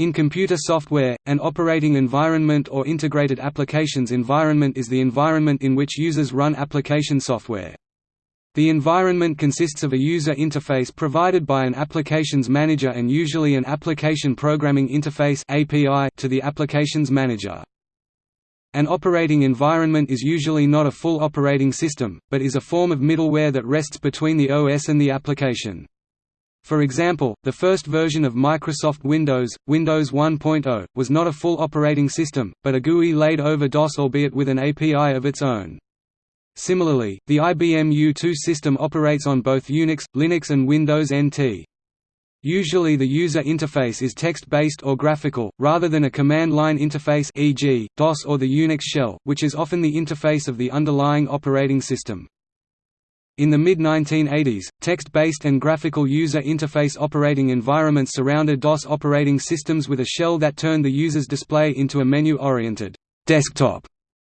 In computer software, an operating environment or integrated applications environment is the environment in which users run application software. The environment consists of a user interface provided by an applications manager and usually an application programming interface to the applications manager. An operating environment is usually not a full operating system, but is a form of middleware that rests between the OS and the application. For example, the first version of Microsoft Windows, Windows 1.0, was not a full operating system, but a GUI laid over DOS albeit with an API of its own. Similarly, the IBM U2 system operates on both Unix, Linux and Windows NT. Usually the user interface is text-based or graphical, rather than a command-line interface e.g., DOS or the Unix shell, which is often the interface of the underlying operating system. In the mid-1980s, text-based and graphical user interface operating environments surrounded DOS operating systems with a shell that turned the user's display into a menu-oriented desktop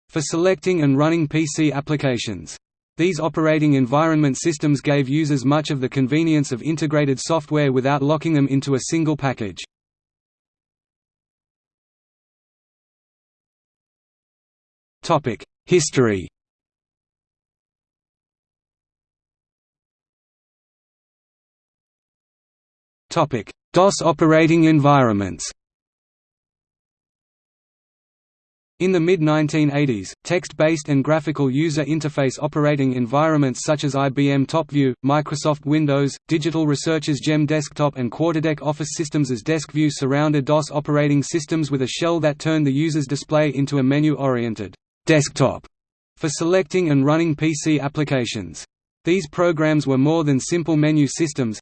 for selecting and running PC applications. These operating environment systems gave users much of the convenience of integrated software without locking them into a single package. History DOS operating environments In the mid-1980s, text-based and graphical user interface operating environments such as IBM TopView, Microsoft Windows, Digital Research's GEM Desktop and Quarterdeck Office Systems as DESQview surrounded DOS operating systems with a shell that turned the user's display into a menu-oriented desktop for selecting and running PC applications. These programs were more than simple menu systems,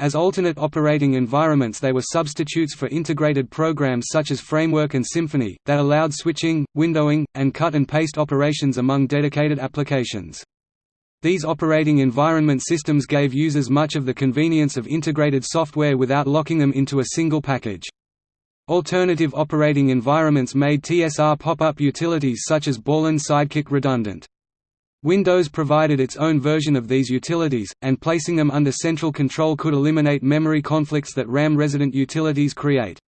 as alternate operating environments they were substitutes for integrated programs such as Framework and Symphony, that allowed switching, windowing, and cut-and-paste operations among dedicated applications. These operating environment systems gave users much of the convenience of integrated software without locking them into a single package. Alternative operating environments made TSR pop-up utilities such as Borland Sidekick redundant. Windows provided its own version of these utilities, and placing them under central control could eliminate memory conflicts that RAM-resident utilities create.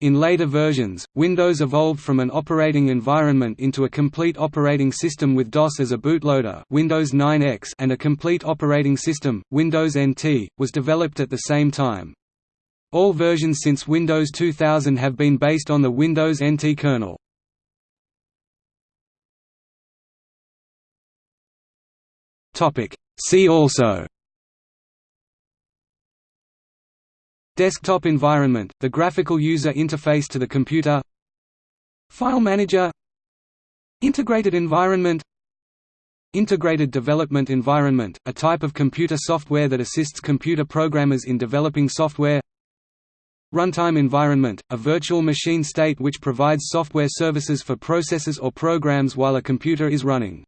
In later versions, Windows evolved from an operating environment into a complete operating system with DOS as a bootloader Windows 9X and a complete operating system, Windows NT, was developed at the same time. All versions since Windows 2000 have been based on the Windows NT kernel. See also. Desktop environment, the graphical user interface to the computer. File manager. Integrated environment. Integrated development environment, a type of computer software that assists computer programmers in developing software. Runtime environment, a virtual machine state which provides software services for processes or programs while a computer is running